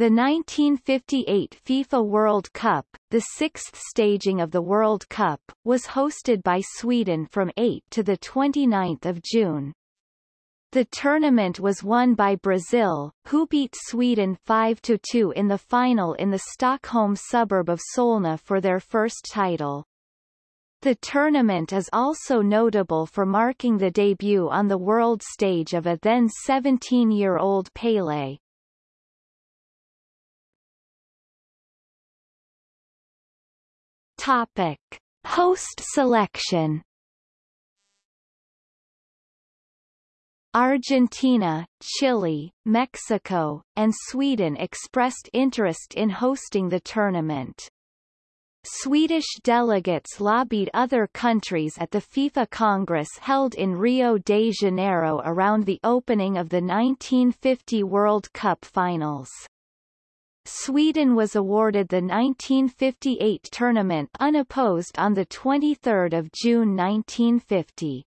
The 1958 FIFA World Cup, the sixth staging of the World Cup, was hosted by Sweden from 8 to 29 June. The tournament was won by Brazil, who beat Sweden 5-2 in the final in the Stockholm suburb of Solna for their first title. The tournament is also notable for marking the debut on the world stage of a then 17-year-old Pelé. Topic: Host selection. Argentina, Chile, Mexico, and Sweden expressed interest in hosting the tournament. Swedish delegates lobbied other countries at the FIFA Congress held in Rio de Janeiro around the opening of the 1950 World Cup finals. Sweden was awarded the 1958 tournament unopposed on 23 June 1950.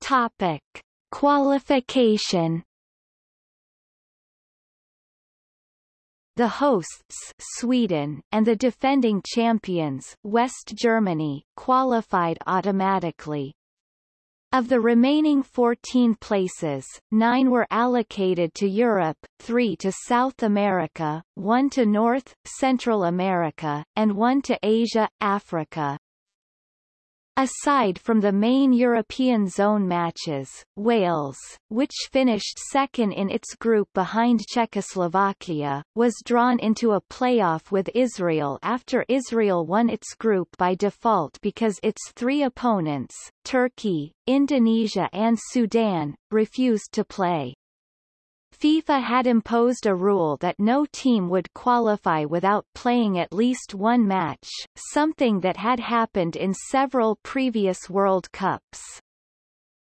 Topic. Qualification The hosts Sweden and the defending champions West Germany qualified automatically. Of the remaining 14 places, nine were allocated to Europe, three to South America, one to North, Central America, and one to Asia, Africa, Aside from the main European zone matches, Wales, which finished second in its group behind Czechoslovakia, was drawn into a playoff with Israel after Israel won its group by default because its three opponents, Turkey, Indonesia and Sudan, refused to play. FIFA had imposed a rule that no team would qualify without playing at least one match, something that had happened in several previous World Cups.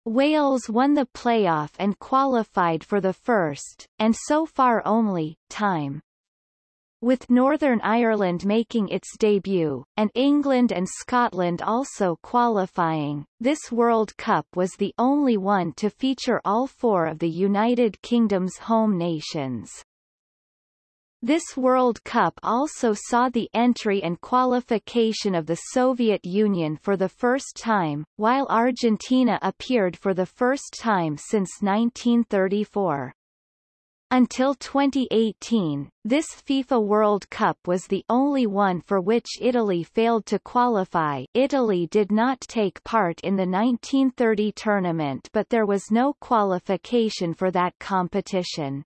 Wales won the playoff and qualified for the first, and so far only, time. With Northern Ireland making its debut, and England and Scotland also qualifying, this World Cup was the only one to feature all four of the United Kingdom's home nations. This World Cup also saw the entry and qualification of the Soviet Union for the first time, while Argentina appeared for the first time since 1934. Until 2018, this FIFA World Cup was the only one for which Italy failed to qualify Italy did not take part in the 1930 tournament but there was no qualification for that competition.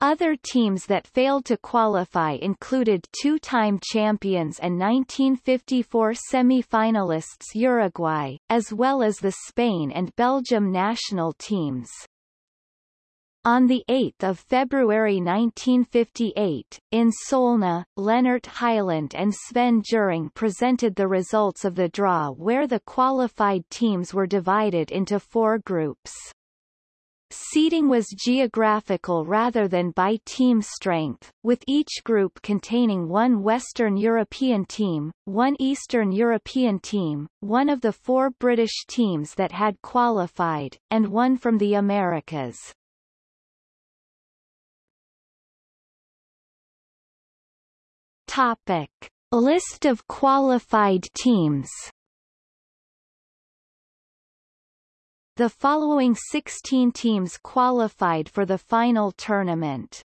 Other teams that failed to qualify included two-time champions and 1954 semi-finalists Uruguay, as well as the Spain and Belgium national teams. On 8 February 1958, in Solna, Lennart Hyland and Sven Jerring presented the results of the draw where the qualified teams were divided into four groups. Seeding was geographical rather than by team strength, with each group containing one Western European team, one Eastern European team, one of the four British teams that had qualified, and one from the Americas. Topic. List of qualified teams The following 16 teams qualified for the final tournament.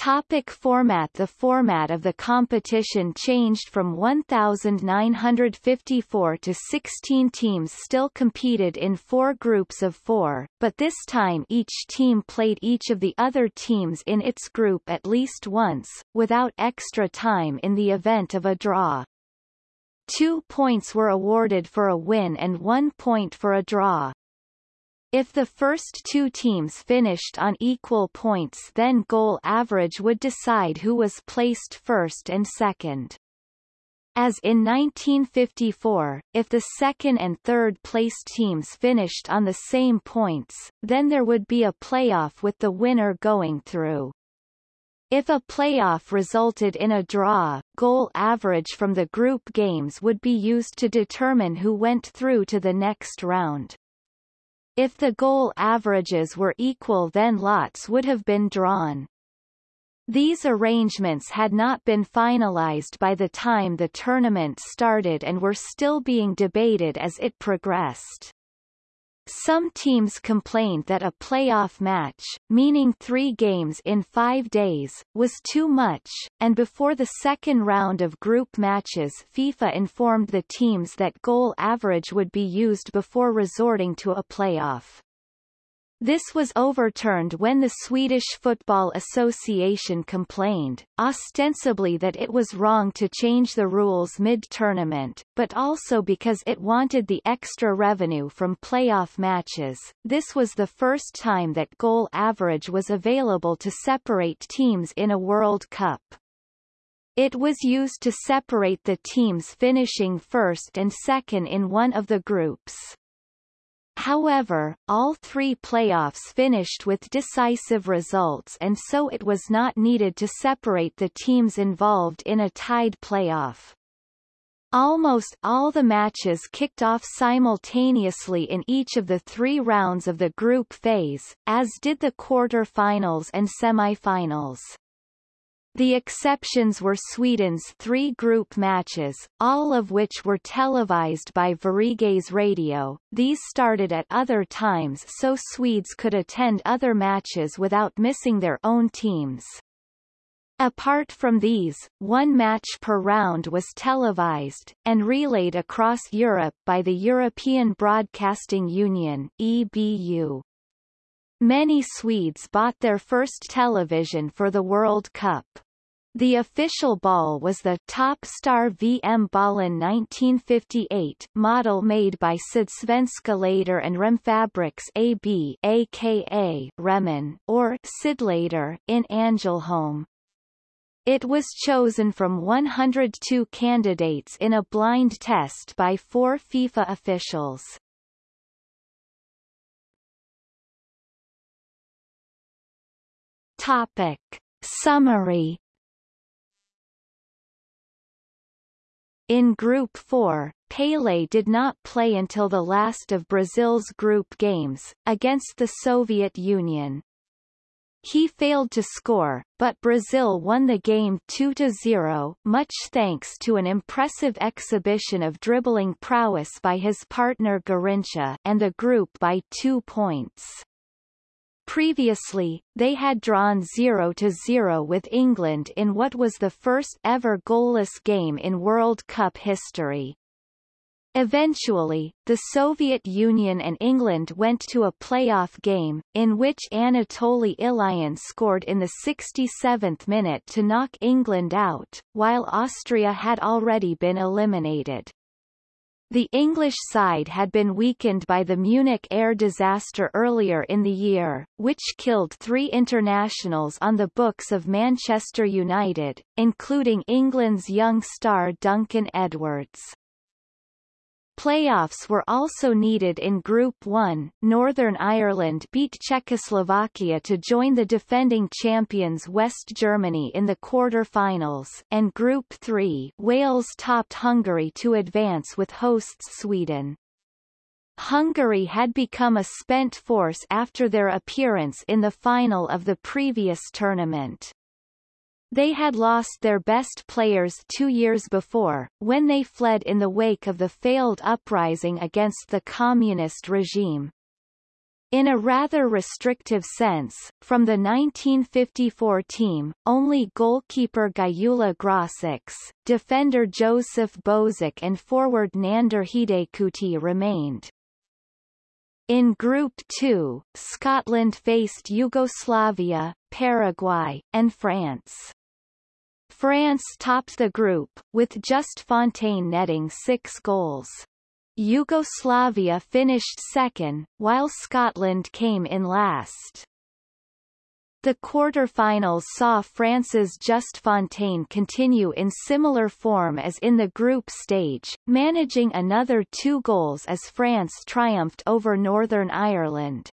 Topic format The format of the competition changed from 1,954 to 16 teams still competed in four groups of four, but this time each team played each of the other teams in its group at least once, without extra time in the event of a draw. Two points were awarded for a win and one point for a draw. If the first two teams finished on equal points then goal average would decide who was placed first and second. As in 1954, if the second and third placed teams finished on the same points, then there would be a playoff with the winner going through. If a playoff resulted in a draw, goal average from the group games would be used to determine who went through to the next round. If the goal averages were equal then lots would have been drawn. These arrangements had not been finalized by the time the tournament started and were still being debated as it progressed. Some teams complained that a playoff match, meaning three games in five days, was too much, and before the second round of group matches FIFA informed the teams that goal average would be used before resorting to a playoff. This was overturned when the Swedish Football Association complained, ostensibly that it was wrong to change the rules mid-tournament, but also because it wanted the extra revenue from playoff matches. This was the first time that goal average was available to separate teams in a World Cup. It was used to separate the teams finishing first and second in one of the groups. However, all three playoffs finished with decisive results and so it was not needed to separate the teams involved in a tied playoff. Almost all the matches kicked off simultaneously in each of the three rounds of the group phase, as did the quarter-finals and semi-finals. The exceptions were Sweden's three group matches, all of which were televised by Sveriges Radio. These started at other times so Swedes could attend other matches without missing their own teams. Apart from these, one match per round was televised, and relayed across Europe by the European Broadcasting Union EBU. Many Swedes bought their first television for the World Cup. The official ball was the Top Star VM Ballen 1958 model made by Sydsvenska Lader and Remfabriks AB aka Remen, or Sydlader, in Angelholm. It was chosen from 102 candidates in a blind test by four FIFA officials. Topic. Summary In Group 4, Pele did not play until the last of Brazil's group games, against the Soviet Union. He failed to score, but Brazil won the game 2-0, much thanks to an impressive exhibition of dribbling prowess by his partner Garrincha and the group by two points. Previously, they had drawn 0-0 with England in what was the first ever goalless game in World Cup history. Eventually, the Soviet Union and England went to a playoff game, in which Anatoly Ilyin scored in the 67th minute to knock England out, while Austria had already been eliminated. The English side had been weakened by the Munich air disaster earlier in the year, which killed three internationals on the books of Manchester United, including England's young star Duncan Edwards. Playoffs were also needed in Group 1. Northern Ireland beat Czechoslovakia to join the defending champions West Germany in the quarter-finals, and Group 3. Wales topped Hungary to advance with hosts Sweden. Hungary had become a spent force after their appearance in the final of the previous tournament. They had lost their best players two years before, when they fled in the wake of the failed uprising against the communist regime. In a rather restrictive sense, from the 1954 team, only goalkeeper Gyula Grosics, defender József Bozsik and forward Nándor Hidegkuti remained. In Group 2, Scotland faced Yugoslavia, Paraguay, and France. France topped the group, with just Fontaine netting six goals. Yugoslavia finished second, while Scotland came in last. The quarter-finals saw France's Just Fontaine continue in similar form as in the group stage, managing another two goals as France triumphed over Northern Ireland.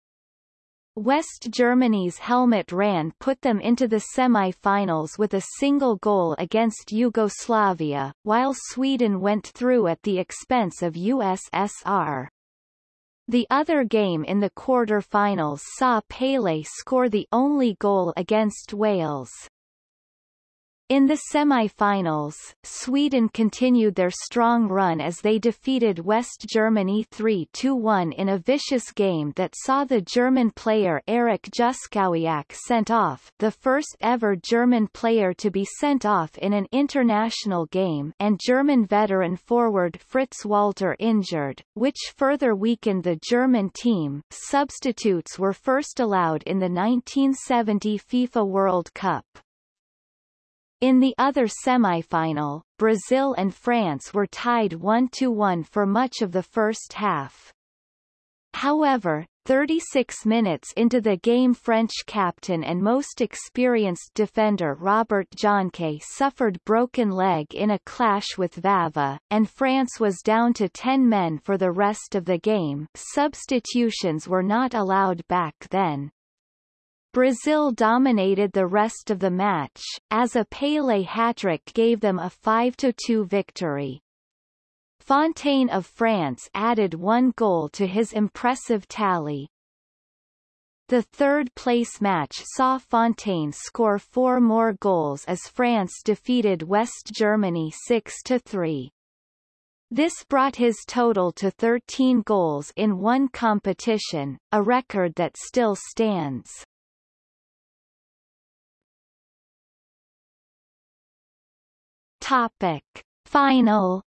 West Germany's Helmut Rahn put them into the semi-finals with a single goal against Yugoslavia, while Sweden went through at the expense of USSR. The other game in the quarter-finals saw Pele score the only goal against Wales. In the semi-finals, Sweden continued their strong run as they defeated West Germany 3-1 in a vicious game that saw the German player Erich Juskowiak sent off the first ever German player to be sent off in an international game and German veteran forward Fritz Walter injured, which further weakened the German team. Substitutes were first allowed in the 1970 FIFA World Cup. In the other semi-final, Brazil and France were tied 1-1 for much of the first half. However, 36 minutes into the game French captain and most experienced defender Robert Jonquet suffered broken leg in a clash with Vava, and France was down to 10 men for the rest of the game substitutions were not allowed back then. Brazil dominated the rest of the match, as a Pelé hat-trick gave them a 5-2 victory. Fontaine of France added one goal to his impressive tally. The third-place match saw Fontaine score four more goals as France defeated West Germany 6-3. This brought his total to 13 goals in one competition, a record that still stands. Topic. Final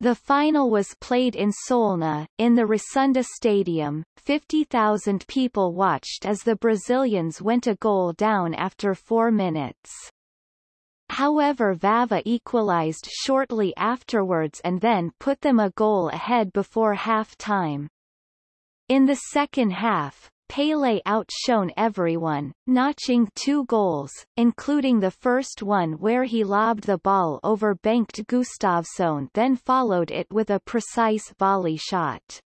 The final was played in Solna, in the Råsunda Stadium. 50,000 people watched as the Brazilians went a goal down after four minutes. However Vava equalized shortly afterwards and then put them a goal ahead before half-time. In the second half, Pele outshone everyone, notching two goals, including the first one where he lobbed the ball over Bengt Gustafsson then followed it with a precise volley shot.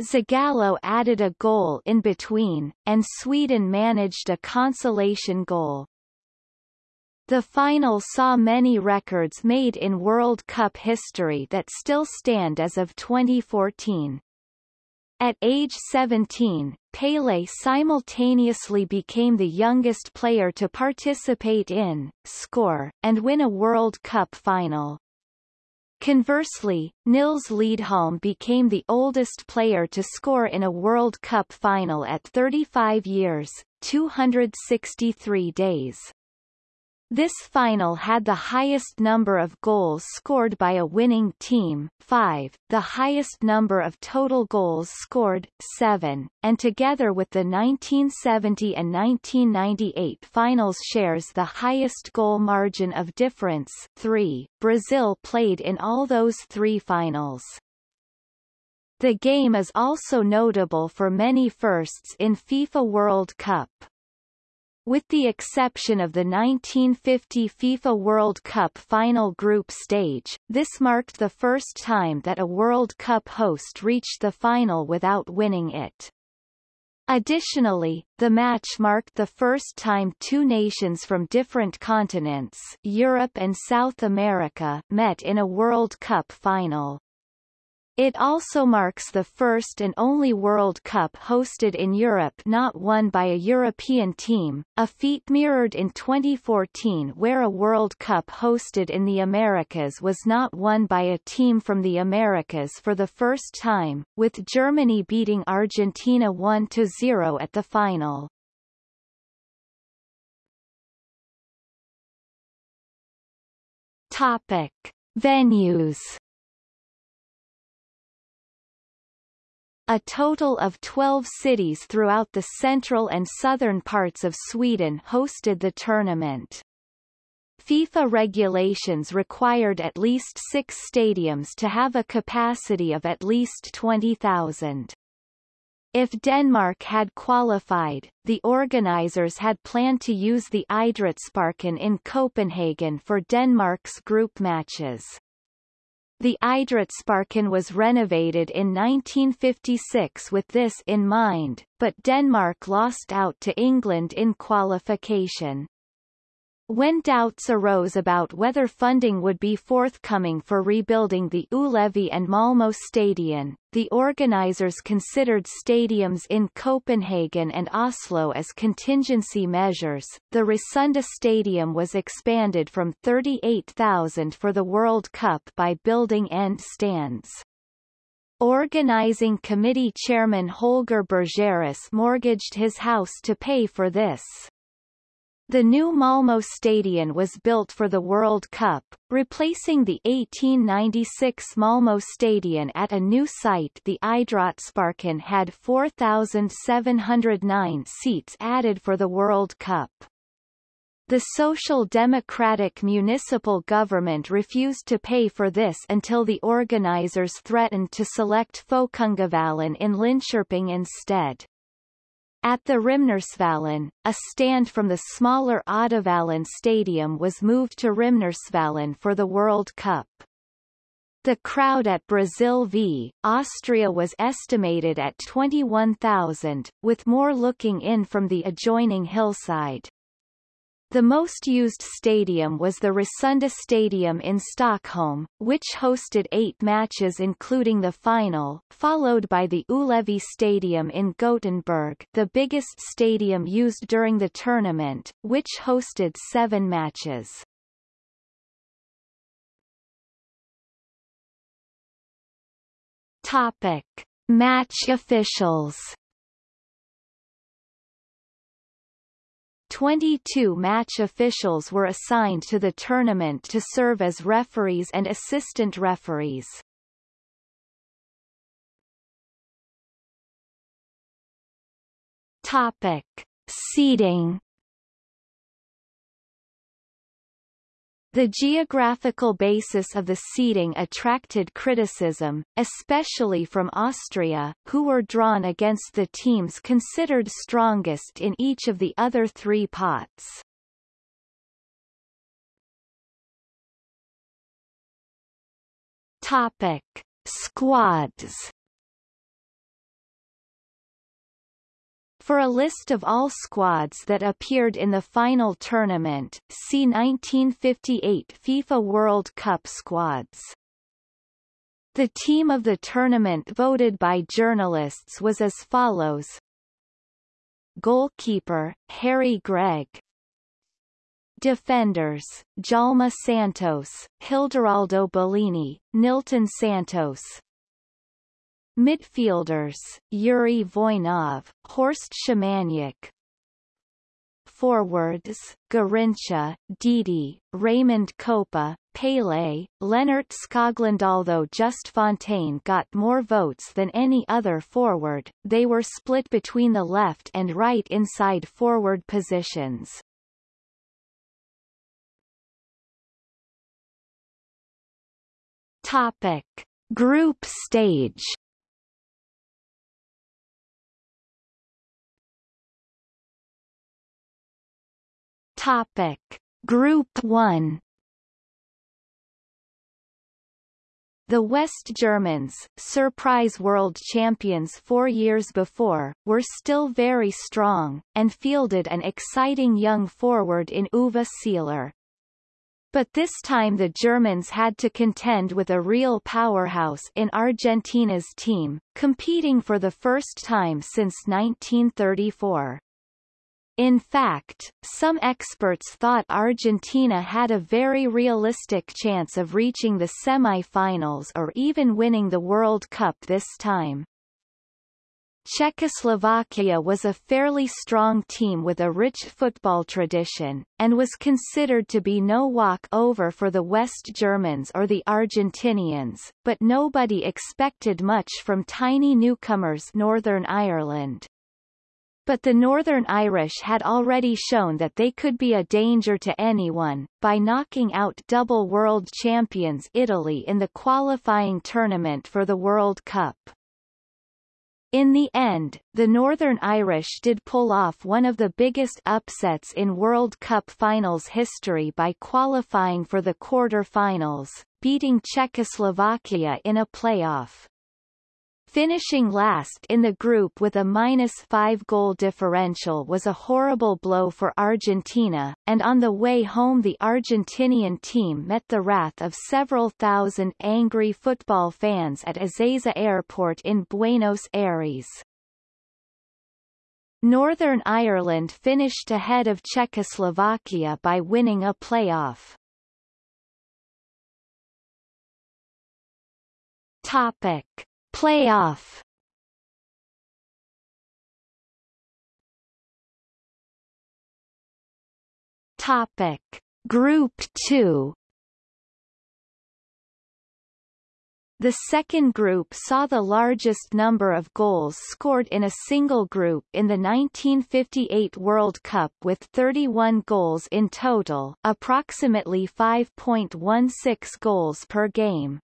Zagallo added a goal in between, and Sweden managed a consolation goal. The final saw many records made in World Cup history that still stand as of 2014. At age 17, Pele simultaneously became the youngest player to participate in, score, and win a World Cup final. Conversely, Nils Liedholm became the oldest player to score in a World Cup final at 35 years, 263 days. This final had the highest number of goals scored by a winning team 5, the highest number of total goals scored 7, and together with the 1970 and 1998 finals shares the highest goal margin of difference 3. Brazil played in all those three finals. The game is also notable for many firsts in FIFA World Cup. With the exception of the 1950 FIFA World Cup final group stage, this marked the first time that a World Cup host reached the final without winning it. Additionally, the match marked the first time two nations from different continents Europe and South America met in a World Cup final. It also marks the first and only World Cup hosted in Europe not won by a European team, a feat mirrored in 2014 where a World Cup hosted in the Americas was not won by a team from the Americas for the first time, with Germany beating Argentina 1-0 at the final. Topic. Venues A total of 12 cities throughout the central and southern parts of Sweden hosted the tournament. FIFA regulations required at least six stadiums to have a capacity of at least 20,000. If Denmark had qualified, the organizers had planned to use the Idrætsparken in Copenhagen for Denmark's group matches. The Idrætsparken was renovated in 1956 with this in mind, but Denmark lost out to England in qualification. When doubts arose about whether funding would be forthcoming for rebuilding the Ullevi and Malmo Stadion, the organizers considered stadiums in Copenhagen and Oslo as contingency measures. The Råsunda Stadium was expanded from 38,000 for the World Cup by building end stands. Organizing committee chairman Holger Bergerus mortgaged his house to pay for this. The new Malmo Stadion was built for the World Cup, replacing the 1896 Malmo Stadion at a new site the Idrottsparken had 4,709 seats added for the World Cup. The Social Democratic municipal government refused to pay for this until the organizers threatened to select Folkungavallen in Linköping instead. At the Rimnersvallen, a stand from the smaller Oddevallen Stadium was moved to Rimnersvallen for the World Cup. The crowd at Brazil v. Austria was estimated at 21,000, with more looking in from the adjoining hillside. The most used stadium was the Råsunda Stadium in Stockholm, which hosted eight matches including the final, followed by the Ullevi Stadium in Gothenburg the biggest stadium used during the tournament, which hosted seven matches. Topic. Match officials 22 match officials were assigned to the tournament to serve as referees and assistant referees. Topic. Seeding The geographical basis of the seeding attracted criticism, especially from Austria, who were drawn against the teams considered strongest in each of the other three pots. Topic. Squads For a list of all squads that appeared in the final tournament, see 1958 FIFA World Cup squads. The team of the tournament voted by journalists was as follows. Goalkeeper, Harry Gregg Defenders, Djalma Santos, Hideraldo Bellini, Nilton Santos, Midfielders, Yuri Voinov, Horst Szymaniak Forwards, Garrincha, Didi, Raymond Kopa, Pele, Lennart Skoglund Although Just Fontaine got more votes than any other forward, they were split between the left and right inside forward positions. Topic. Group stage Topic. Group 1 The West Germans, surprise world champions four years before, were still very strong, and fielded an exciting young forward in Uwe Seeler. But this time the Germans had to contend with a real powerhouse in Argentina's team, competing for the first time since 1934. In fact, some experts thought Argentina had a very realistic chance of reaching the semi-finals or even winning the World Cup this time. Czechoslovakia was a fairly strong team with a rich football tradition, and was considered to be no walk-over for the West Germans or the Argentinians, but nobody expected much from tiny newcomers Northern Ireland. But the Northern Irish had already shown that they could be a danger to anyone, by knocking out double world champions Italy in the qualifying tournament for the World Cup. In the end, the Northern Irish did pull off one of the biggest upsets in World Cup finals history by qualifying for the quarter-finals, beating Czechoslovakia in a playoff. Finishing last in the group with a minus five goal differential was a horrible blow for Argentina, and on the way home the Argentinian team met the wrath of several thousand angry football fans at Ezeiza Airport in Buenos Aires. Northern Ireland finished ahead of Czechoslovakia by winning a playoff. Topic. Playoff. Topic. Group 2 The second group saw the largest number of goals scored in a single group in the 1958 World Cup with 31 goals in total, approximately 5.16 goals per game.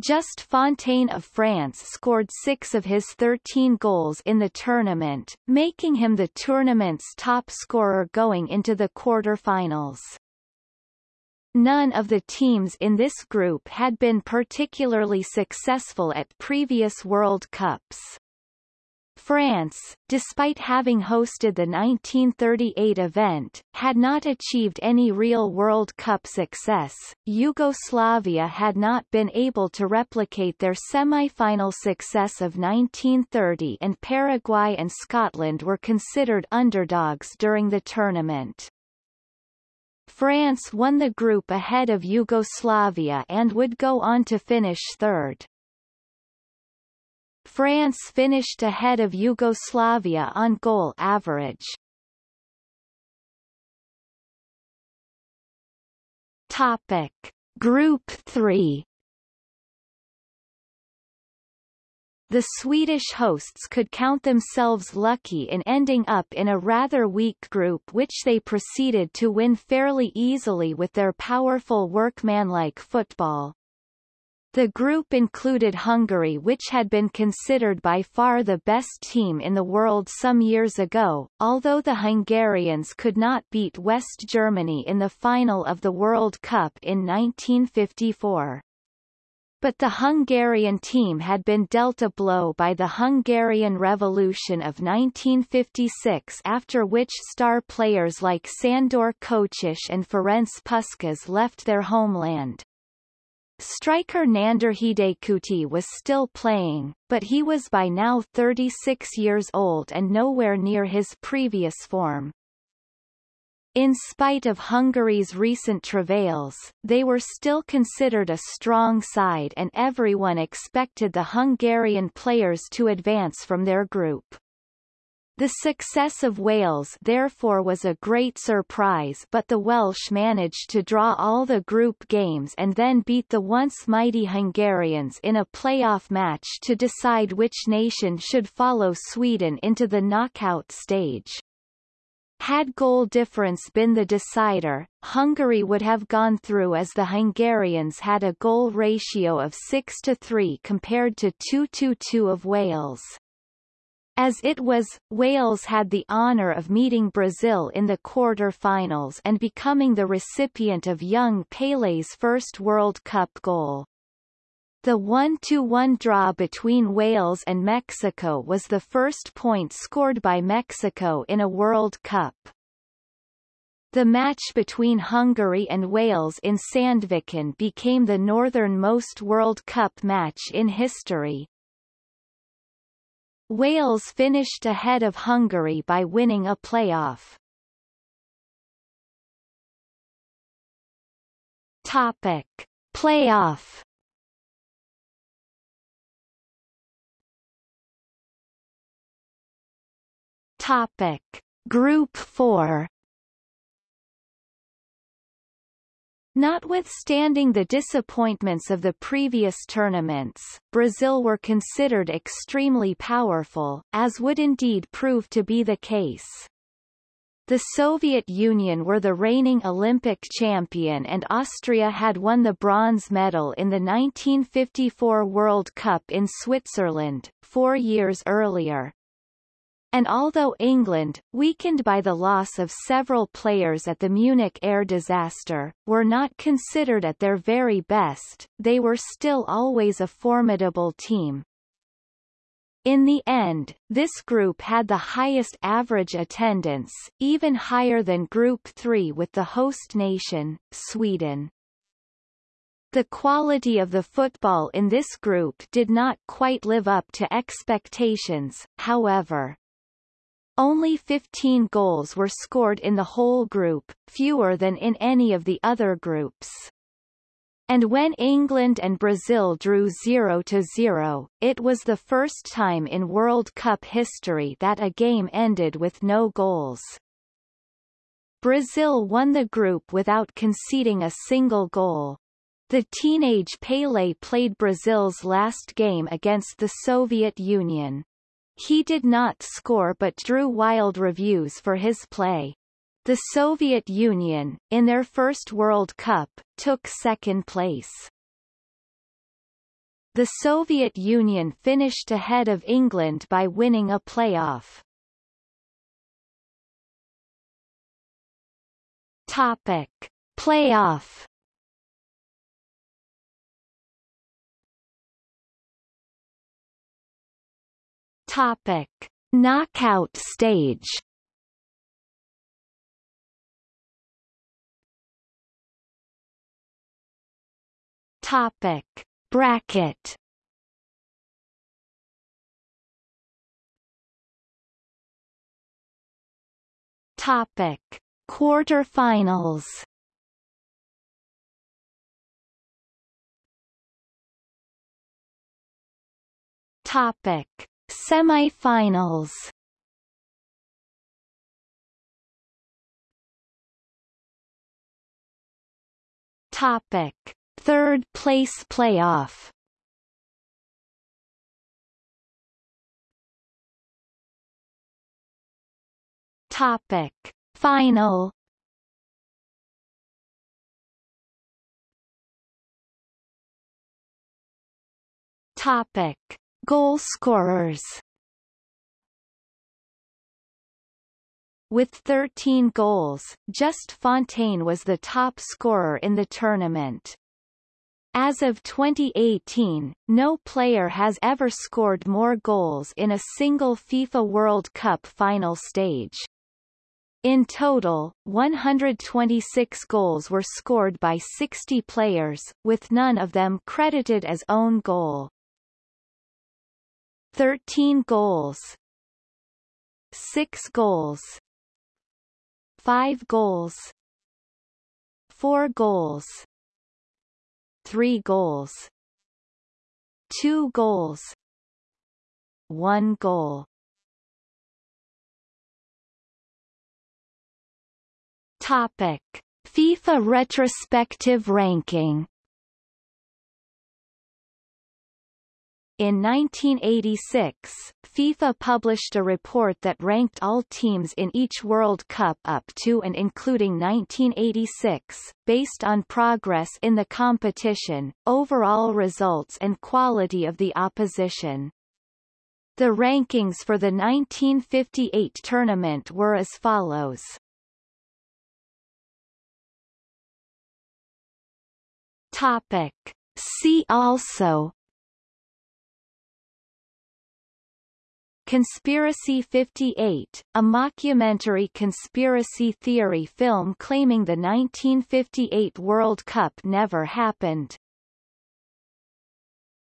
Just Fontaine of France scored six of his 13 goals in the tournament, making him the tournament's top scorer going into the quarter-finals. None of the teams in this group had been particularly successful at previous World Cups. France, despite having hosted the 1938 event, had not achieved any real World Cup success. Yugoslavia had not been able to replicate their semi-final success of 1930 and Paraguay and Scotland were considered underdogs during the tournament. France won the group ahead of Yugoslavia and would go on to finish third. France finished ahead of Yugoslavia on goal average. Topic Group 3 The Swedish hosts could count themselves lucky in ending up in a rather weak group which they proceeded to win fairly easily with their powerful workmanlike football. The group included Hungary which had been considered by far the best team in the world some years ago, although the Hungarians could not beat West Germany in the final of the World Cup in 1954. But the Hungarian team had been dealt a blow by the Hungarian Revolution of 1956 after which star players like Sandor Kocsis and Ferenc Puskás left their homeland. Striker Nándor Hidegkuti was still playing, but he was by now 36 years old and nowhere near his previous form. In spite of Hungary's recent travails, they were still considered a strong side and everyone expected the Hungarian players to advance from their group. The success of Wales therefore was a great surprise but the Welsh managed to draw all the group games and then beat the once mighty Hungarians in a playoff match to decide which nation should follow Sweden into the knockout stage. Had goal difference been the decider, Hungary would have gone through as the Hungarians had a goal ratio of 6 to 3 compared to 2 to 2 of Wales. As it was, Wales had the honour of meeting Brazil in the quarter-finals and becoming the recipient of young Pelé's first World Cup goal. The 1-1 draw between Wales and Mexico was the first point scored by Mexico in a World Cup. The match between Hungary and Wales in Sandviken became the northernmost World Cup match in history. Wales finished ahead of Hungary by winning a playoff. Topic. Playoff Topic. Group 4 Notwithstanding the disappointments of the previous tournaments, Brazil were considered extremely powerful, as would indeed prove to be the case. The Soviet Union were the reigning Olympic champion and Austria had won the bronze medal in the 1954 World Cup in Switzerland, four years earlier. And although England, weakened by the loss of several players at the Munich air disaster, were not considered at their very best, they were still always a formidable team. In the end, this group had the highest average attendance, even higher than Group 3 with the host nation, Sweden. The quality of the football in this group did not quite live up to expectations, however. Only 15 goals were scored in the whole group, fewer than in any of the other groups. And when England and Brazil drew 0-0, it was the first time in World Cup history that a game ended with no goals. Brazil won the group without conceding a single goal. The teenage Pelé played Brazil's last game against the Soviet Union. He did not score but drew wild reviews for his play. The Soviet Union, in their first World Cup, took second place. The Soviet Union finished ahead of England by winning a playoff. Topic. Playoff Topic. Knockout stage. Topic. Bracket. Topic. Quarterfinals. Topic Semifinals. Topic. Third place playoff. Topic. Final. Topic Goal scorers With 13 goals, just Fontaine was the top scorer in the tournament. As of 2018, no player has ever scored more goals in a single FIFA World Cup final stage. In total, 126 goals were scored by 60 players, with none of them credited as own goal. 13 goals 6 goals 5 goals 4 goals three goals two goals one goal. Topic. FIFA retrospective ranking In 1986, FIFA published a report that ranked all teams in each World Cup up to and including 1986, based on progress in the competition, overall results and quality of the opposition. The rankings for the 1958 tournament were as follows. Topic. See also Conspiracy 58, a mockumentary conspiracy theory film claiming the 1958 World Cup never happened.